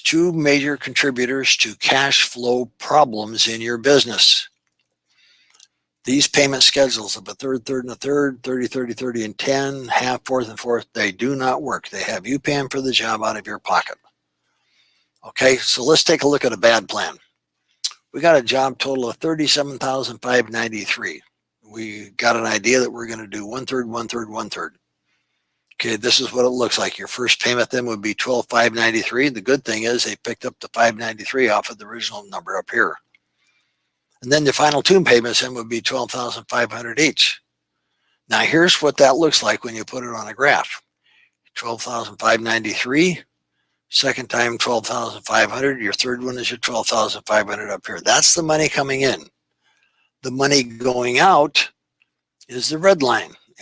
Two major contributors to cash flow problems in your business. These payment schedules of a third, third, and a third, 30, 30, 30, and 10, half, fourth, and fourth, they do not work. They have you paying for the job out of your pocket. Okay, so let's take a look at a bad plan. We got a job total of 37,593. We got an idea that we're going to do one third, one third, one third. Okay, this is what it looks like. Your first payment then would be 12,593. The good thing is they picked up the 593 off of the original number up here. And then the final two payments then would be 12,500 each. Now here's what that looks like when you put it on a graph. 12,593, second time 12,500, your third one is your 12,500 up here. That's the money coming in. The money going out is the red line.